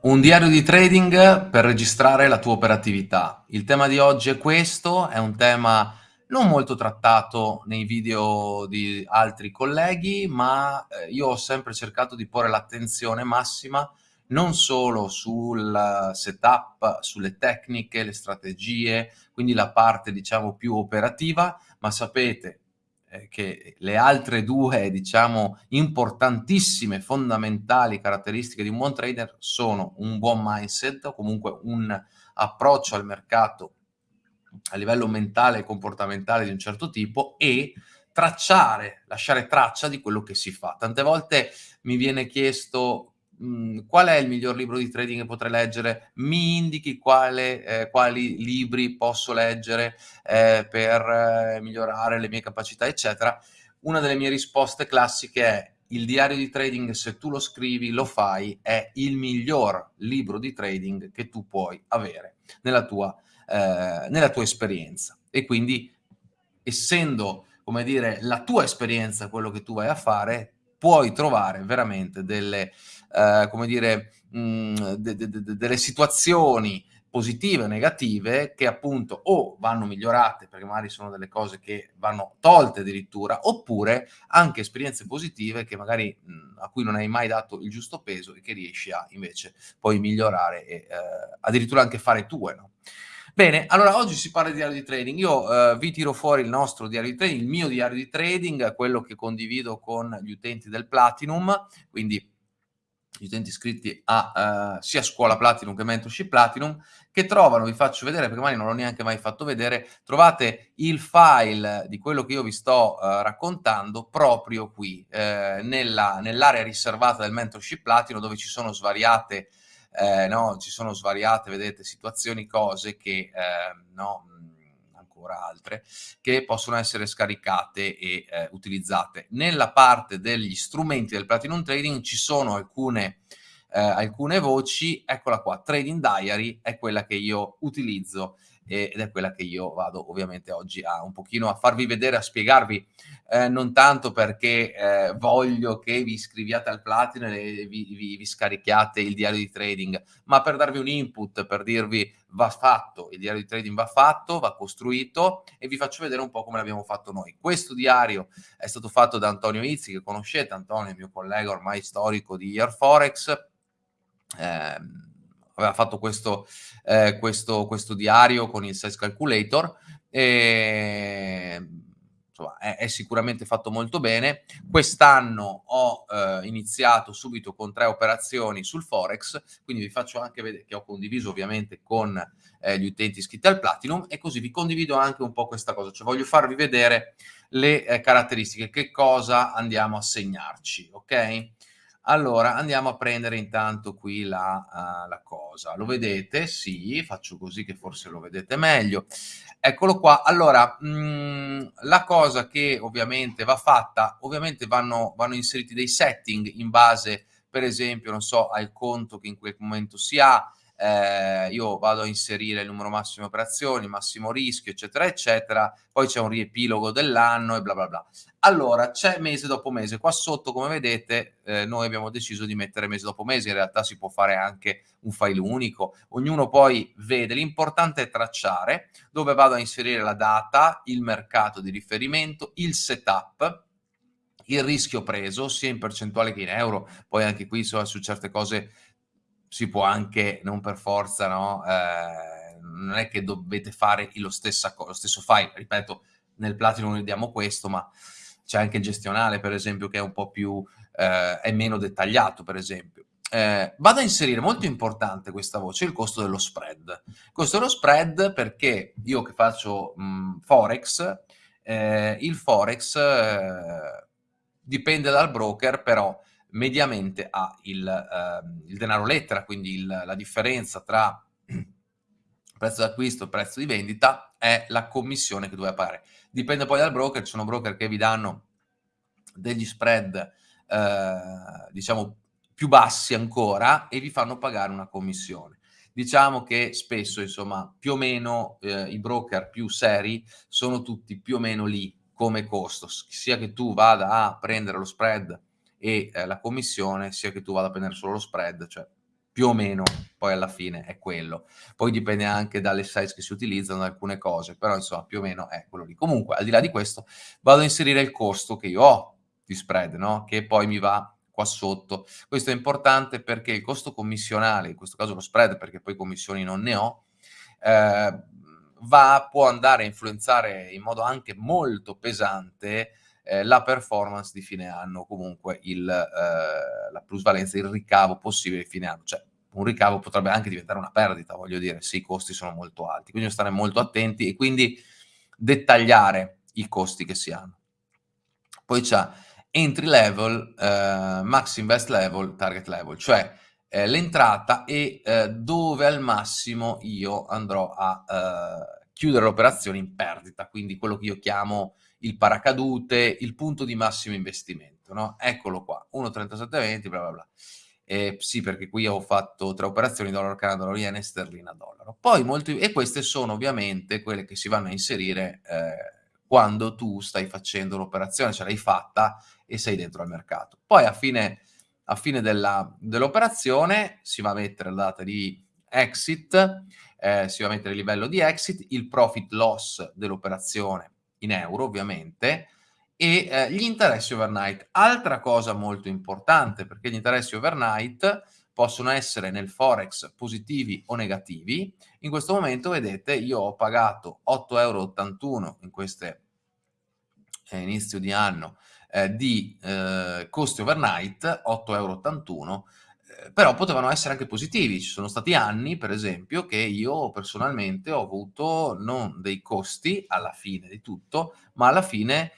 Un diario di trading per registrare la tua operatività. Il tema di oggi è questo, è un tema non molto trattato nei video di altri colleghi, ma eh, io ho sempre cercato di porre l'attenzione massima non solo sul setup, sulle tecniche, le strategie, quindi la parte diciamo più operativa, ma sapete che le altre due, diciamo, importantissime, fondamentali caratteristiche di un buon trader sono un buon mindset o comunque un approccio al mercato a livello mentale e comportamentale di un certo tipo e tracciare, lasciare traccia di quello che si fa. Tante volte mi viene chiesto mh, qual è il miglior libro di trading che potrei leggere? Mi indichi quale, eh, quali libri posso leggere eh, per eh, migliorare le mie capacità, eccetera. Una delle mie risposte classiche è il diario di trading, se tu lo scrivi, lo fai, è il miglior libro di trading che tu puoi avere nella tua, eh, nella tua esperienza. E quindi, essendo, come dire, la tua esperienza quello che tu vai a fare, puoi trovare veramente delle, eh, come dire, mh, mm, de, de, de, delle situazioni positive o negative che appunto o vanno migliorate perché magari sono delle cose che vanno tolte addirittura oppure anche esperienze positive che magari mm, a cui non hai mai dato il giusto peso e che riesci a invece poi migliorare e eh, addirittura anche fare tue no? Bene, allora oggi si parla di diario di trading. Io eh, vi tiro fuori il nostro diario di trading, il mio diario di trading, quello che condivido con gli utenti del Platinum, quindi gli utenti iscritti a uh, sia Scuola Platinum che Mentorship Platinum, che trovano, vi faccio vedere perché magari non l'ho neanche mai fatto vedere, trovate il file di quello che io vi sto uh, raccontando proprio qui, eh, nella, nell'area riservata del Mentorship Platinum dove ci sono svariate, eh, no, ci sono svariate, vedete, situazioni, cose che, eh, no, ancora altre, che possono essere scaricate e eh, utilizzate. Nella parte degli strumenti del Platinum Trading ci sono alcune, eh, alcune voci, eccola qua, Trading Diary è quella che io utilizzo ed è quella che io vado ovviamente oggi a un pochino a farvi vedere, a spiegarvi, eh, non tanto perché eh, voglio che vi iscriviate al Platino e vi, vi, vi, scarichiate il diario di trading, ma per darvi un input, per dirvi va fatto, il diario di trading va fatto, va costruito e vi faccio vedere un po' come l'abbiamo fatto noi. Questo diario è stato fatto da Antonio Izzi, che conoscete, Antonio è mio collega ormai storico di Year Forex, eh, aveva fatto questo, eh, questo, questo diario con il size calculator e insomma, è, è, sicuramente fatto molto bene. Quest'anno ho eh, iniziato subito con tre operazioni sul Forex, quindi vi faccio anche vedere che ho condiviso ovviamente con eh, gli utenti iscritti al Platinum e così vi condivido anche un po' questa cosa, cioè voglio farvi vedere le eh, caratteristiche, che cosa andiamo a segnarci, ok? Allora, andiamo a prendere intanto qui la, uh, la, cosa. Lo vedete? Sì, faccio così che forse lo vedete meglio. Eccolo qua. Allora, mh, mm, la cosa che ovviamente va fatta, ovviamente vanno, vanno inseriti dei setting in base, per esempio, non so, al conto che in quel momento si ha, eh, io vado a inserire il numero massimo di operazioni, massimo rischio, eccetera, eccetera, poi c'è un riepilogo dell'anno e bla bla bla. Allora, c'è mese dopo mese, qua sotto come vedete eh, noi abbiamo deciso di mettere mese dopo mese, in realtà si può fare anche un file unico, ognuno poi vede, l'importante è tracciare dove vado a inserire la data, il mercato di riferimento, il setup, il rischio preso sia in percentuale che in euro, poi anche qui so, su certe cose si può anche, non per forza, no? Eh, non è che dovete fare lo, stessa, lo stesso file, ripeto, nel Platinum vediamo questo, ma c'è anche il gestionale, per esempio, che è un po' più, eh, è meno dettagliato, per esempio. Eh, vado a inserire, molto importante questa voce, il costo dello spread. Il costo dello spread perché io che faccio mh, Forex, eh, il Forex eh, dipende dal broker, però mediamente ha il, eh, il denaro lettera, quindi il, la differenza tra prezzo d'acquisto e prezzo di vendita è la commissione che doveva pagare. Dipende poi dal broker, ci sono broker che vi danno degli spread, eh, diciamo, più bassi ancora e vi fanno pagare una commissione. Diciamo che spesso, insomma, più o meno eh, i broker più seri sono tutti più o meno lì come costo, sia che tu vada a prendere lo spread e eh, la commissione, sia che tu vada a prendere solo lo spread, cioè più o meno poi alla fine è quello. Poi dipende anche dalle size che si utilizzano, da alcune cose, però insomma più o meno è quello lì. Comunque, al di là di questo, vado a inserire il costo che io ho di spread, no? che poi mi va qua sotto. Questo è importante perché il costo commissionale, in questo caso lo spread, perché poi commissioni non ne ho, eh, va, può andare a influenzare in modo anche molto pesante eh, la performance di fine anno, comunque il, eh, la plusvalenza, il ricavo possibile di fine anno. Cioè, un ricavo potrebbe anche diventare una perdita, voglio dire, se i costi sono molto alti. Quindi stare molto attenti e quindi dettagliare i costi che si hanno. Poi c'è entry level, eh, max invest level, target level, cioè eh, l'entrata e eh, dove al massimo io andrò a eh, chiudere l'operazione in perdita, quindi quello che io chiamo il paracadute, il punto di massimo investimento, no? Eccolo qua, 1,3720, bla bla bla. Eh, sì, perché qui ho fatto tre operazioni, dollaro canada, dollaro yen e sterlina dollaro. Poi molti, e queste sono ovviamente quelle che si vanno a inserire eh, quando tu stai facendo l'operazione, ce l'hai fatta e sei dentro al mercato. Poi a fine, a fine dell'operazione si va a mettere la data di exit, eh, si va a mettere il livello di exit, il profit loss dell'operazione in euro ovviamente, e eh, gli interessi overnight. Altra cosa molto importante, perché gli interessi overnight possono essere nel forex positivi o negativi. In questo momento, vedete, io ho pagato 8,81 euro in queste eh, inizio di anno eh, di eh, costi overnight, 8,81 euro, però potevano essere anche positivi. Ci sono stati anni, per esempio, che io personalmente ho avuto non dei costi alla fine di tutto, ma alla fine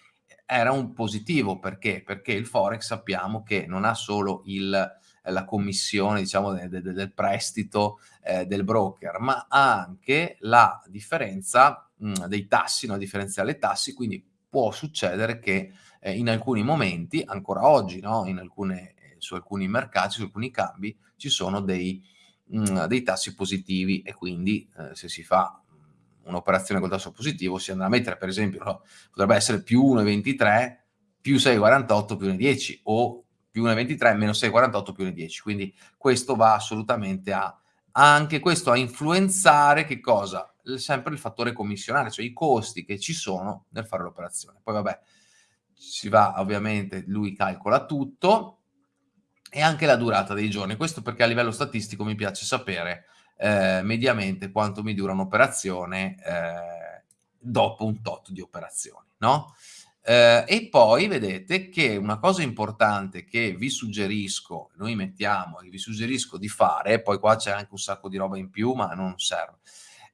era un positivo. Perché? Perché il Forex sappiamo che non ha solo il la commissione diciamo de, de, del prestito eh, del broker, ma ha anche la differenza mh, dei tassi, no? differenziale tassi, quindi può succedere che eh, in alcuni momenti, ancora oggi, no? in alcune, eh, su alcuni mercati, su alcuni cambi, ci sono dei, mh, dei tassi positivi e quindi eh, se si fa un'operazione col tasso positivo si andrà a mettere, per esempio, no? potrebbe essere più 1,23, più 6,48, più 1,10 o più 1,23 meno 6,48 più 1,10. Quindi questo va assolutamente a anche questo a influenzare che cosa? Sempre il fattore commissionale, cioè i costi che ci sono nel fare l'operazione. Poi vabbè, si va ovviamente, lui calcola tutto e anche la durata dei giorni. Questo perché a livello statistico mi piace sapere eh, mediamente quanto mi dura un'operazione eh, dopo un tot di operazioni, no? Eh, e poi vedete che una cosa importante che vi suggerisco, noi mettiamo, che vi suggerisco di fare, poi qua c'è anche un sacco di roba in più, ma non serve,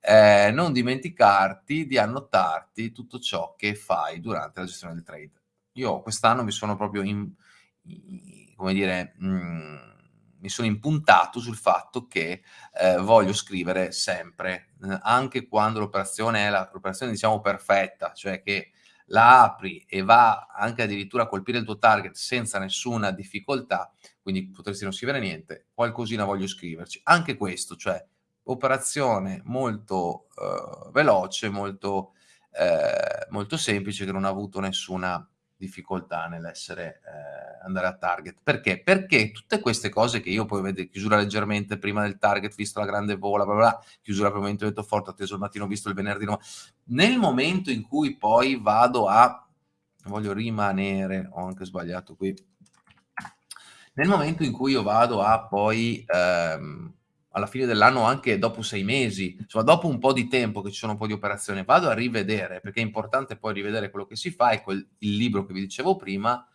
eh, non dimenticarti di annotarti tutto ciò che fai durante la gestione del trade. Io quest'anno mi sono proprio, in, in, come dire, mh, mm, mi sono impuntato sul fatto che eh, voglio scrivere sempre, eh, anche quando l'operazione è l'operazione diciamo perfetta, cioè che la apri e va anche addirittura a colpire il tuo target senza nessuna difficoltà, quindi potresti non scrivere niente, qualcosina voglio scriverci. Anche questo, cioè operazione molto eh, veloce, molto, eh, molto semplice, che non ha avuto nessuna difficoltà nell'essere eh, andare a target. Perché? Perché tutte queste cose che io poi vedo, chiusura leggermente prima del target, visto la grande vola, bla bla, chiusura per il momento forte, atteso il mattino, visto il venerdì, no. nel momento in cui poi vado a, voglio rimanere, ho anche sbagliato qui, nel momento in cui io vado a poi ehm, alla fine dell'anno, anche dopo sei mesi, insomma, dopo un po' di tempo che ci sono un po' di operazioni, vado a rivedere, perché è importante poi rivedere quello che si fa e quel, il libro che vi dicevo prima,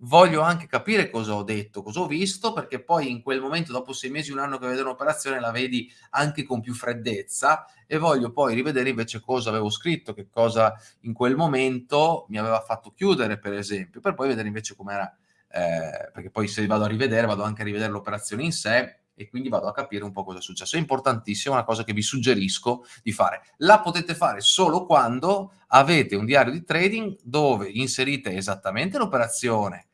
voglio anche capire cosa ho detto, cosa ho visto, perché poi in quel momento, dopo sei mesi, un anno che vedo un'operazione, la vedi anche con più freddezza e voglio poi rivedere invece cosa avevo scritto, che cosa in quel momento mi aveva fatto chiudere, per esempio, per poi vedere invece com'era, eh, perché poi se vado a rivedere, vado anche a rivedere l'operazione in sé e quindi vado a capire un po' cosa è successo. È importantissimo, è una cosa che vi suggerisco di fare. La potete fare solo quando avete un diario di trading dove inserite esattamente l'operazione,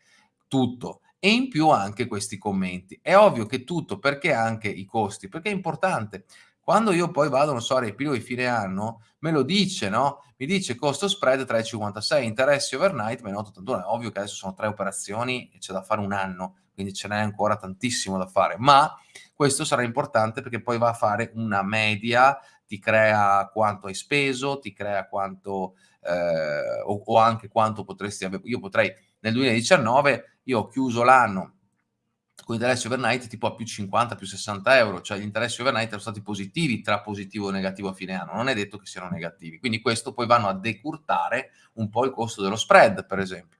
tutto, e in più anche questi commenti. È ovvio che tutto, perché anche i costi? Perché è importante. Quando io poi vado, non so, a riepiloghi di fine anno, me lo dice, no? Mi dice costo spread 3,56, interessi overnight, meno 8,81. È ovvio che adesso sono tre operazioni e c'è da fare un anno, quindi ce n'è ancora tantissimo da fare, ma questo sarà importante perché poi va a fare una media, ti crea quanto hai speso, ti crea quanto eh, o, o, anche quanto potresti avere. Io potrei nel 2019, io ho chiuso l'anno con interessi overnight tipo a più 50, più 60 euro, cioè gli interessi overnight erano stati positivi tra positivo e negativo a fine anno, non è detto che siano negativi, quindi questo poi vanno a decurtare un po' il costo dello spread, per esempio,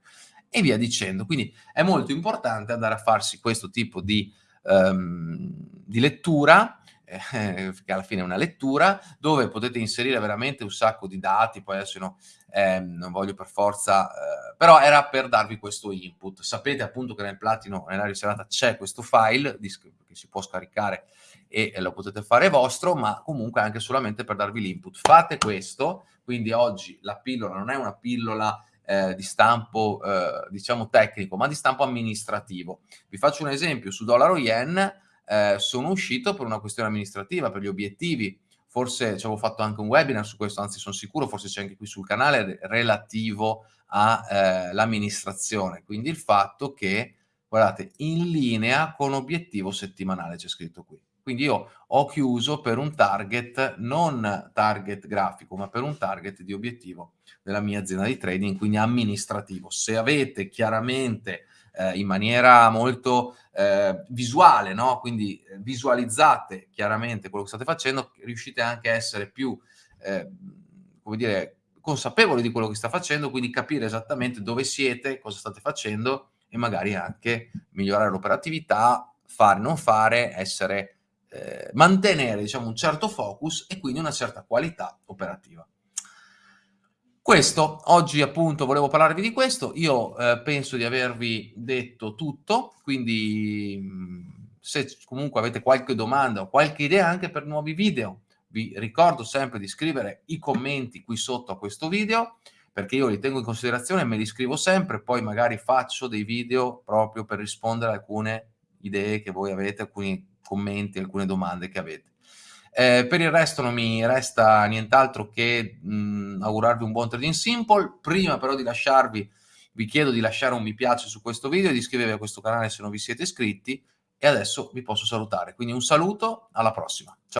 e via dicendo. Quindi è molto importante andare a farsi questo tipo di, um, di lettura, eh, che alla fine è una lettura, dove potete inserire veramente un sacco di dati, poi adesso no, eh, non voglio per forza, eh, però era per darvi questo input. Sapete appunto che nel Platino, nella riservata, c'è questo file che si può scaricare e lo potete fare vostro, ma comunque anche solamente per darvi l'input. Fate questo, quindi oggi la pillola non è una pillola eh, di stampo, eh, diciamo, tecnico, ma di stampo amministrativo. Vi faccio un esempio, su dollaro yen eh, sono uscito per una questione amministrativa, per gli obiettivi, forse ci avevo fatto anche un webinar su questo, anzi sono sicuro, forse c'è anche qui sul canale, relativo all'amministrazione, eh, quindi il fatto che, guardate, in linea con obiettivo settimanale, c'è scritto qui. Quindi io ho chiuso per un target, non target grafico, ma per un target di obiettivo della mia azienda di trading, quindi amministrativo. Se avete chiaramente eh, in maniera molto eh, visuale, no? quindi eh, visualizzate chiaramente quello che state facendo, riuscite anche a essere più, eh, come dire, consapevoli di quello che sta facendo, quindi capire esattamente dove siete, cosa state facendo e magari anche migliorare l'operatività, fare, non fare, essere, eh, mantenere diciamo, un certo focus e quindi una certa qualità operativa. Questo, oggi appunto volevo parlarvi di questo, io eh, penso di avervi detto tutto, quindi mm, se comunque avete qualche domanda o qualche idea anche per nuovi video, vi ricordo sempre di scrivere i commenti qui sotto a questo video, perché io li tengo in considerazione me li scrivo sempre, poi magari faccio dei video proprio per rispondere a alcune idee che voi avete, alcuni commenti, alcune domande che avete. Eh, per il resto non mi resta nient'altro che mh, mm, augurarvi un buon trading simple. Prima però di lasciarvi, vi chiedo di lasciare un mi piace su questo video e di iscrivervi a questo canale se non vi siete iscritti. E adesso vi posso salutare. Quindi un saluto, alla prossima. Ciao.